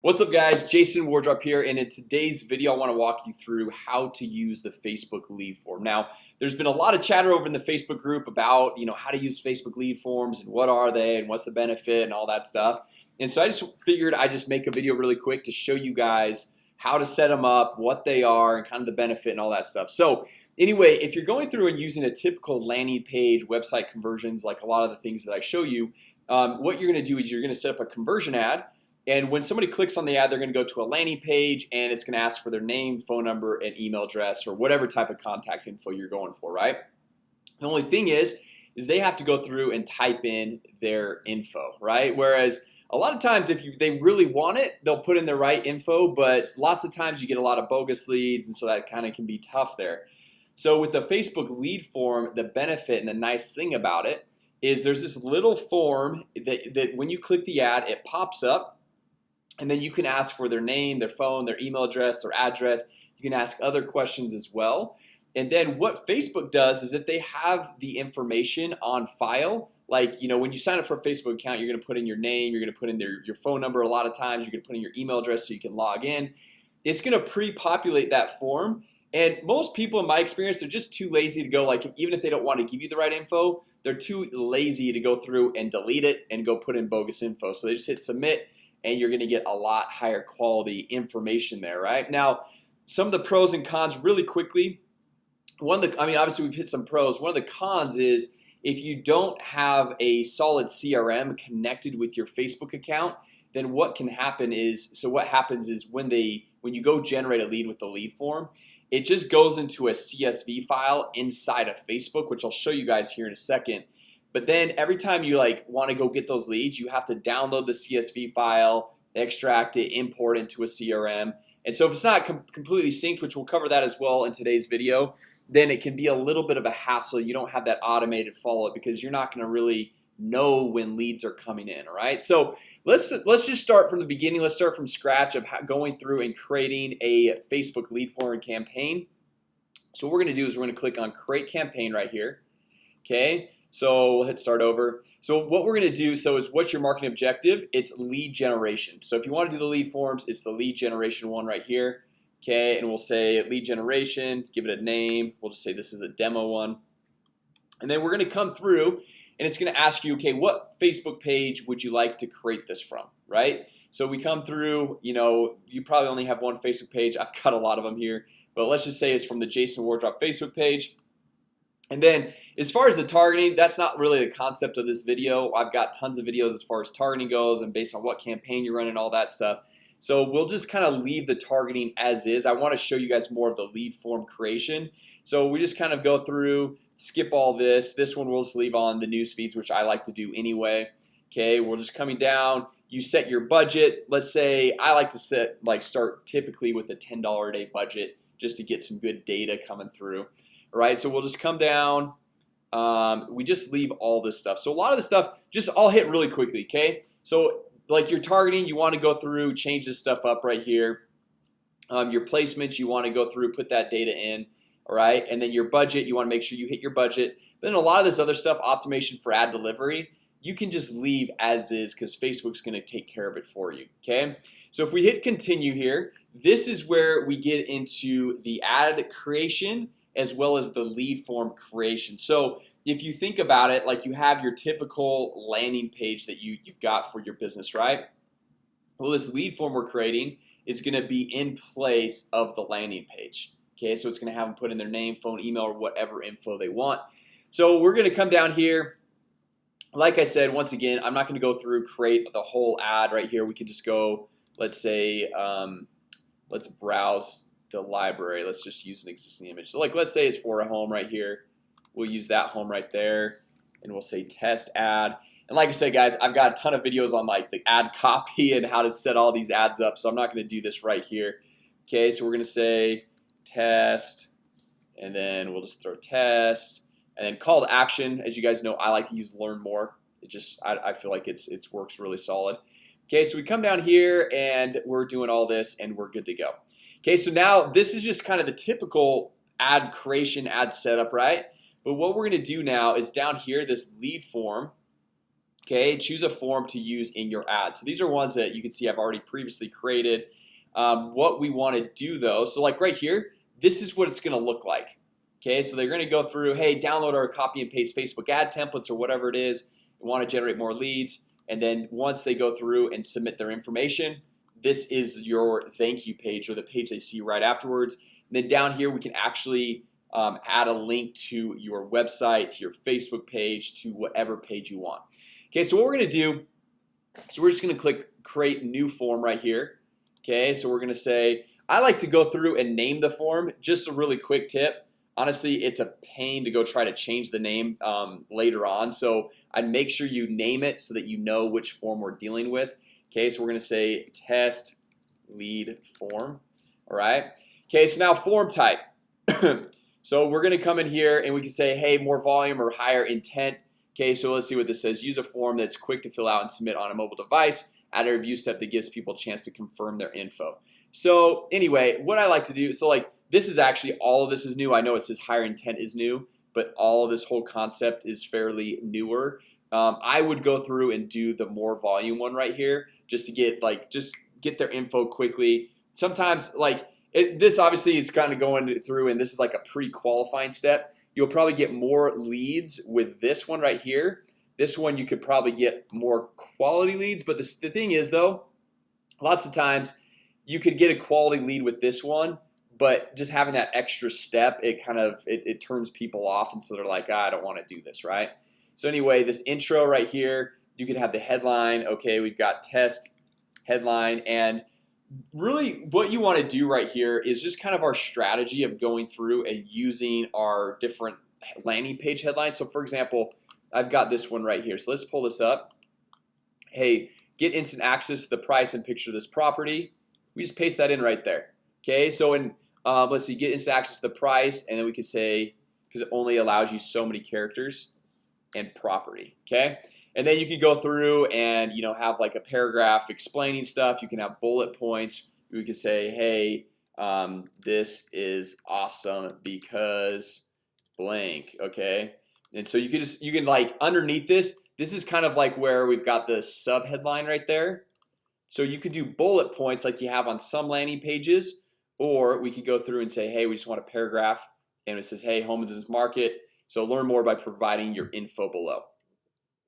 What's up guys? Jason Wardrop here and in today's video I want to walk you through how to use the Facebook lead form. Now There's been a lot of chatter over in the Facebook group about you know how to use Facebook lead forms and what are they and what's the benefit and all that stuff. And so I just figured I just make a video really quick to show you guys how to set them up what they are and kind of the benefit and all that stuff. So Anyway, if you're going through and using a typical landing page website conversions like a lot of the things that I show you um, What you're gonna do is you're gonna set up a conversion ad and when somebody clicks on the ad they're gonna go to a landing page and it's gonna ask for their name phone number and email address or whatever type of contact info you're going for right? The only thing is is they have to go through and type in their info right? Whereas a lot of times if you they really want it they'll put in the right info but lots of times you get a lot of bogus leads and so that kind of can be tough there. So with the Facebook lead form the benefit and the nice thing about it is there's this little form that, that when you click the ad it pops up and then you can ask for their name their phone their email address their address. You can ask other questions as well. And then what Facebook does is if they have the information on file like you know when you sign up for a Facebook account you're gonna put in your name you're gonna put in their your phone number a lot of times you're gonna put in your email address so you can log in. It's gonna pre-populate that form. And most people in my experience they're just too lazy to go like even if they don't want to give you the right info they're too lazy to go through and delete it and go put in bogus info. So they just hit submit and you're gonna get a lot higher quality information there right? Now some of the pros and cons really quickly. One of the I mean obviously we've hit some pros. One of the cons is if you don't have a solid CRM connected with your Facebook account then what can happen is so what happens is when they when you go generate a lead with the lead form it just goes into a CSV file inside of Facebook which I'll show you guys here in a second but then every time you like want to go get those leads you have to download the CSV file extract it import into a CRM and so if it's not com completely synced which we'll cover that as well in today's video then it can be a little bit of a hassle. You don't have that automated follow-up because you're not going to really know when leads are coming in all right so let's let's just start from the beginning. Let's start from scratch of going through and creating a Facebook lead form campaign. So what we're gonna do is we're gonna click on create campaign right here okay so we'll hit start over. So what we're gonna do so is what's your marketing objective? It's lead generation. So if you want to do the lead forms it's the lead generation one right here okay? And we'll say lead generation give it a name. We'll just say this is a demo one. And then we're gonna come through and it's gonna ask you okay what Facebook page would you like to create this from right? So we come through you know you probably only have one Facebook page. I've got a lot of them here. But let's just say it's from the Jason Wardrop Facebook page and then as far as the targeting that's not really the concept of this video. I've got tons of videos as far as targeting goes and based on what campaign you're running all that stuff. So we'll just kind of leave the targeting as is. I want to show you guys more of the lead form creation. So we just kind of go through skip all this. This one we'll just leave on the news feeds which I like to do anyway. Okay, we're just coming down. You set your budget. Let's say I like to set like start typically with a $10 a day budget just to get some good data coming through right? So we'll just come down um, we just leave all this stuff. So a lot of the stuff just I'll hit really quickly okay? So like you're targeting you want to go through change this stuff up right here. Um, your placements you want to go through put that data in all right? And then your budget you want to make sure you hit your budget. But then a lot of this other stuff optimization for ad delivery you can just leave as is because Facebook's gonna take care of it for you Okay, so if we hit continue here this is where we get into the ad creation as well as the lead form creation. So if you think about it like you have your typical landing page that you you've got for your business right? Well this lead form we're creating is going to be in place of the landing page Okay, so it's gonna have them put in their name phone email or whatever info they want. So we're gonna come down here. Like I said once again, I'm not gonna go through create the whole ad right here. We can just go let's say um, Let's browse the library. Let's just use an existing image. So like let's say it's for a home right here. We'll use that home right there and we'll say test ad and like I said guys I've got a ton of videos on like the ad copy and how to set all these ads up So I'm not gonna do this right here. Okay, so we're gonna say test and then we'll just throw test and then call to action. As you guys know I like to use learn more. It just I, I feel like it's it's works really solid Okay, so we come down here and we're doing all this and we're good to go Okay, so now this is just kind of the typical ad creation ad setup, right? But what we're gonna do now is down here this lead form Okay, choose a form to use in your ad. So these are ones that you can see I've already previously created um, What we want to do though, so like right here, this is what it's gonna look like Okay, so they're gonna go through hey download our copy and paste Facebook ad templates or whatever it is want to generate more leads and then once they go through and submit their information this is your thank you page or the page they see right afterwards. And then down here we can actually um, add a link to your website to your Facebook page to whatever page you want. Okay, so what we're gonna do so we're just gonna click create new form right here. Okay, so we're gonna say I like to go through and name the form. Just a really quick tip Honestly, it's a pain to go try to change the name um, later on. So I'd make sure you name it so that you know which form we're dealing with. Okay, so we're gonna say test lead form All right. Okay, so now form type. So we're gonna come in here and we can say hey more volume or higher intent. Okay, so let's see what this says. Use a form that's quick to fill out and submit on a mobile device. Add a review step that gives people a chance to confirm their info. So anyway, what I like to do so like this is actually all of this is new. I know it says higher intent is new, but all of this whole concept is fairly newer. Um, I would go through and do the more volume one right here just to get like just get their info quickly. Sometimes like it, this obviously is kind of going through and this is like a pre-qualifying step. You'll probably get more leads with this one right here. This one you could probably get more quality leads But this, the thing is though Lots of times you could get a quality lead with this one But just having that extra step it kind of it, it turns people off and so they're like ah, I don't want to do this right? So anyway this intro right here you could have the headline Okay, we've got test headline and really what you want to do right here is just kind of our strategy of going through and using our different landing page headlines. So for example I've got this one right here. So let's pull this up. Hey get instant access to the price and picture of this property. We just paste that in right there Okay, so in um, let's see get instant access to the price and then we can say because it only allows you so many characters and property Okay, and then you can go through and you know have like a paragraph explaining stuff. You can have bullet points. We could say hey um, this is awesome because blank okay? And so you can just you can like underneath this this is kind of like where we've got the sub headline right there. So you could do bullet points like you have on some landing pages or we could go through and say hey we just want a paragraph and it says hey home this market. So learn more by providing your info below.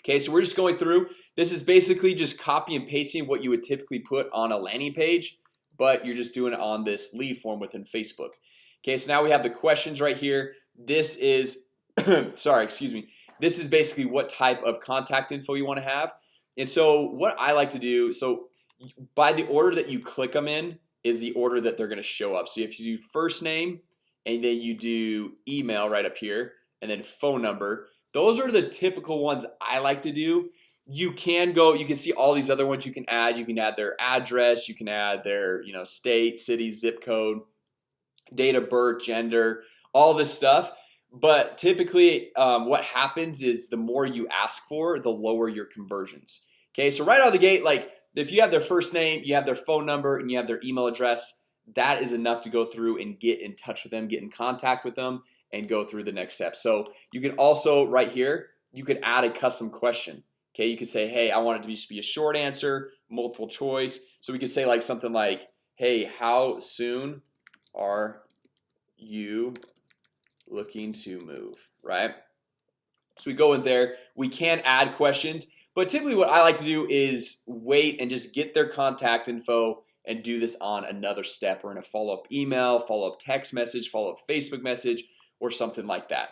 Okay, so we're just going through. This is basically just copy and pasting what you would typically put on a landing page But you're just doing it on this lead form within Facebook. Okay, so now we have the questions right here. This is sorry, excuse me. This is basically what type of contact info you want to have. And so what I like to do so by the order that you click them in is the order that they're going to show up. So if you do first name and then you do email right up here and then phone number those are the typical ones I like to do. You can go you can see all these other ones you can add. You can add their address you can add their you know state city zip code date of birth gender all this stuff. But typically um, what happens is the more you ask for the lower your conversions. Okay, so right out of the gate like if you have their first name you have their phone number and you have their email address that is enough to go through and get in touch with them get in contact with them and go through the next step. So you can also right here you could add a custom question. Okay, you could say hey I want it to be, be a short answer multiple choice. So we could say like something like hey how soon are you looking to move? Right? So we go in there we can add questions but typically what I like to do is wait and just get their contact info and do this on another step or in a follow-up email follow-up text message follow-up Facebook message or something like that.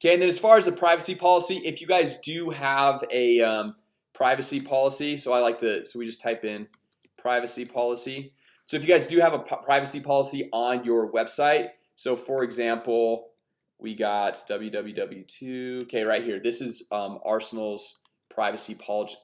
Okay, and then as far as the privacy policy if you guys do have a um, privacy policy So I like to so we just type in privacy policy. So if you guys do have a privacy policy on your website So for example we got www2 okay right here. This is um, Arsenal's privacy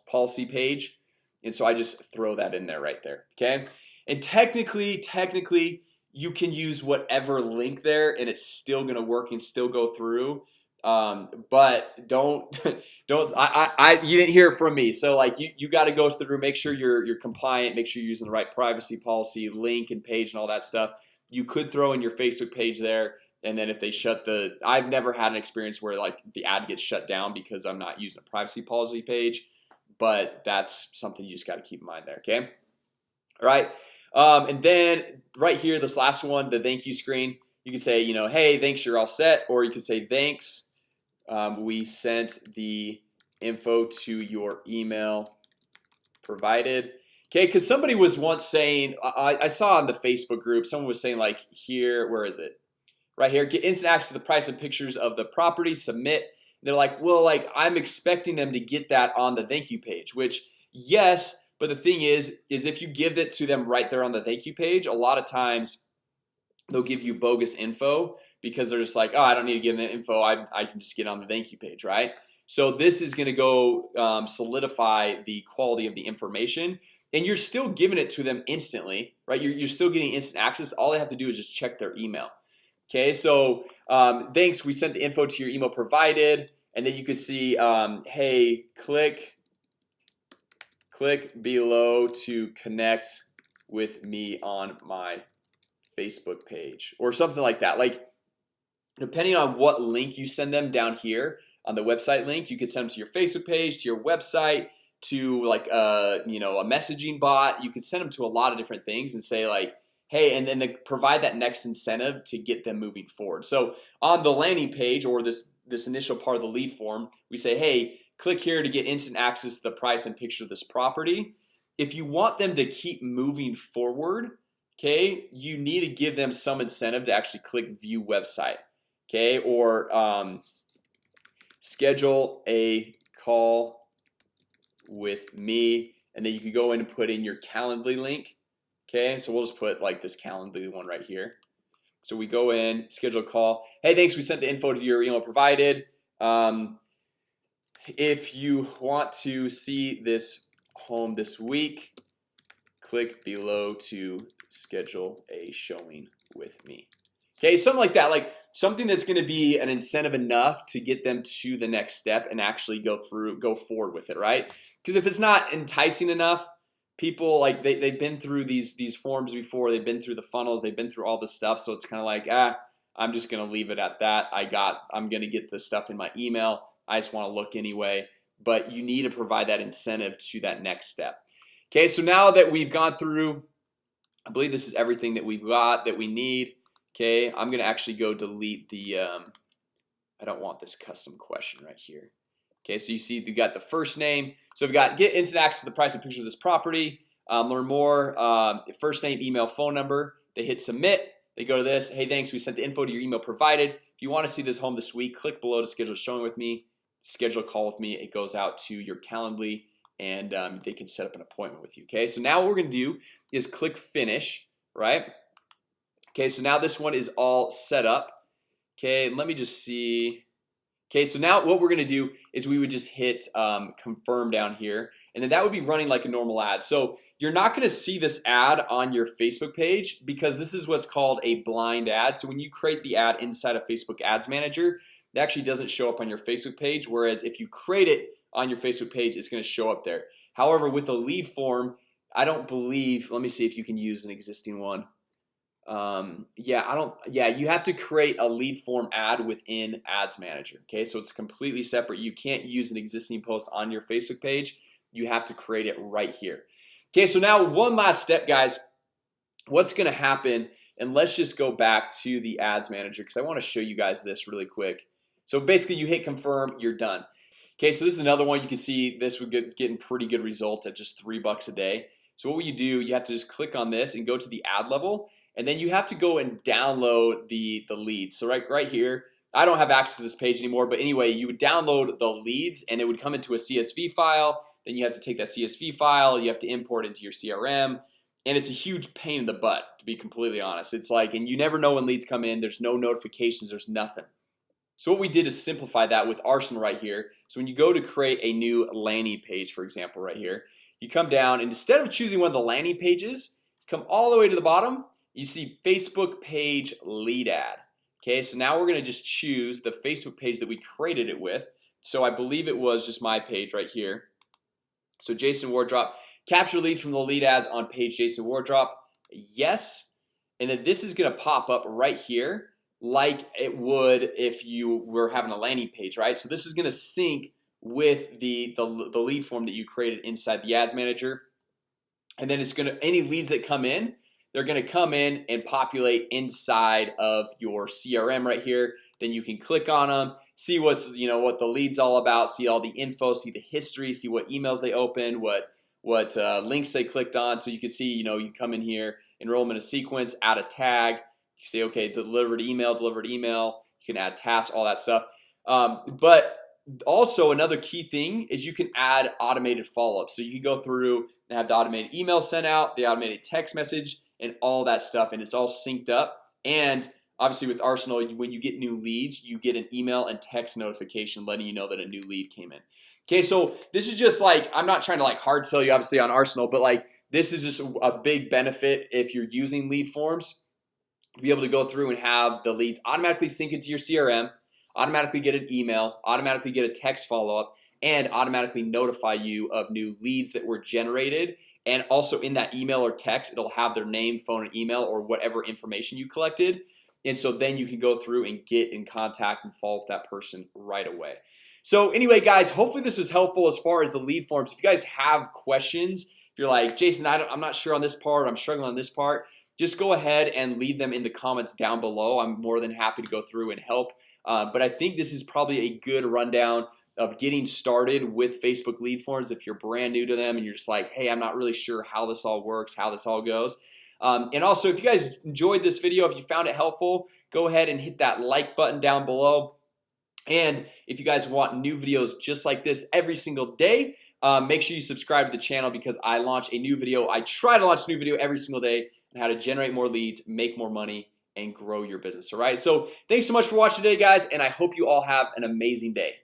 policy page. And so I just throw that in there right there okay? And technically technically you can use whatever link there and it's still gonna work and still go through. Um, but don't don't I, I you didn't hear from me. So like you you got to go through make sure you're you're compliant make sure you're using the right privacy policy link and page and all that stuff. You could throw in your Facebook page there and then if they shut the I've never had an experience where like the ad gets shut down because I'm not using a privacy policy page but that's something you just got to keep in mind there okay? All right um, and then right here this last one the thank you screen you can say you know hey thanks you're all set or you can say thanks um, we sent the info to your email provided. Okay because somebody was once saying I, I saw on the Facebook group someone was saying like here where is it right here. Get instant access to the price and pictures of the property submit. They're like well like I'm expecting them to get that on the thank you page which yes but the thing is is if you give it to them right there on the thank you page a lot of times they'll give you bogus info because they're just like oh I don't need to give them info. I, I can just get on the thank you page right? So this is gonna go um, solidify the quality of the information and you're still giving it to them instantly right? You're, you're still getting instant access. All they have to do is just check their email Okay, so um, thanks. We sent the info to your email provided and then you can see um, hey click click below to connect with me on my Facebook page or something like that. Like depending on what link you send them down here on the website link you could send them to your Facebook page to your website to like a you know a messaging bot. You could send them to a lot of different things and say like hey and then provide that next incentive to get them moving forward. So on the landing page or this this initial part of the lead form we say hey click here to get instant access to the price and picture of this property. If you want them to keep moving forward Okay, you need to give them some incentive to actually click view website Okay, or um, schedule a call with me and then you can go in and put in your Calendly link Okay, so we'll just put like this Calendly one right here So we go in schedule a call. Hey, thanks. We sent the info to your email provided um, if you want to see this home this week click below to schedule a showing with me Okay, something like that like something that's going to be an incentive enough to get them to the next step and actually go through go forward with it right because if it's not enticing enough people like they, they've been through these these forms before. They've been through the funnels. They've been through all the stuff. So it's kind of like ah I'm just gonna leave it at that. I got I'm gonna get the stuff in my email. I just want to look anyway. But you need to provide that incentive to that next step. Okay, so now that we've gone through I believe this is everything that we've got that we need. Okay, I'm gonna actually go delete the um, I don't want this custom question right here Okay, so you see you got the first name. So we've got get instant access to the price and picture of this property. Um, learn more um, first name email phone number. They hit submit. They go to this. Hey, thanks. We sent the info to your email provided. If you want to see this home this week click below to schedule a showing with me. Schedule a call with me. It goes out to your Calendly and um, they can set up an appointment with you Okay, so now what we're gonna do is click finish right? Okay, so now this one is all set up. Okay, let me just see Okay, so now what we're gonna do is we would just hit um, confirm down here and then that would be running like a normal ad. So you're not gonna see this ad on your Facebook page because this is what's called a blind ad. So when you create the ad inside of Facebook Ads Manager it actually doesn't show up on your Facebook page Whereas if you create it on your Facebook page, it's to show up there. However with the lead form, I don't believe let me see if you can use an existing one um, yeah, I don't yeah, you have to create a lead form ad within ads manager Okay, so it's completely separate. You can't use an existing post on your Facebook page. You have to create it right here. Okay, so now one last step guys. What's gonna happen and let's just go back to the ads manager because I want to show you guys this really quick. So basically you hit confirm you're done. Okay, so this is another one. You can see this would get getting pretty good results at just three bucks a day. So what will you do? You have to just click on this and go to the ad level and then you have to go and download the the leads So right right here I don't have access to this page anymore But anyway, you would download the leads and it would come into a CSV file Then you have to take that CSV file you have to import into your CRM and it's a huge pain in the butt to be completely honest It's like and you never know when leads come in. There's no notifications. There's nothing So what we did is simplify that with Arsenal right here So when you go to create a new landing page, for example, right here You come down and instead of choosing one of the landing pages come all the way to the bottom You see Facebook page lead ad. Okay, so now we're gonna just choose the Facebook page that we created it with. So I believe it was just my page right here. So Jason Wardrop capture leads from the lead ads on page Jason Wardrop. Yes, and then this is gonna pop up right here like it would if you were having a landing page, right? So this is gonna sync with the, the the lead form that you created inside the ads manager. And then it's gonna any leads that come in they're gonna come in and populate inside of your CRM right here. Then you can click on them see what's you know what the leads all about see all the info see the history see what emails they opened what what uh, links they clicked on. So you can see you know you come in here enroll them in a sequence add a tag. You say okay delivered email delivered email. You can add tasks all that stuff. Um, but also another key thing is you can add automated follow-up. So you can go through and have the automated email sent out the automated text message and all that stuff and it's all synced up. And obviously with Arsenal when you get new leads you get an email and text notification letting you know that a new lead came in. Okay, so this is just like I'm not trying to like hard sell you obviously on Arsenal But like this is just a big benefit if you're using lead forms to be able to go through and have the leads automatically sync into your CRM automatically get an email automatically get a text follow-up and automatically notify you of new leads that were generated and also in that email or text it'll have their name phone and email or whatever information you collected. And so then you can go through and get in contact and follow up that person right away. So anyway guys hopefully this was helpful as far as the lead forms. If you guys have questions if you're like Jason I am not sure on this part I'm struggling on this part just go ahead and leave them in the comments down below. I'm more than happy to go through and help. Uh, but I think this is probably a good rundown of getting started with Facebook lead forms if you're brand new to them and you're just like hey I'm not really sure how this all works how this all goes. Um, and also if you guys enjoyed this video if you found it helpful go ahead and hit that like button down below. And if you guys want new videos just like this every single day uh, make sure you subscribe to the channel because I launch a new video. I try to launch a new video every single day and how to generate more leads make more money and grow your business all right? So thanks so much for watching today guys and I hope you all have an amazing day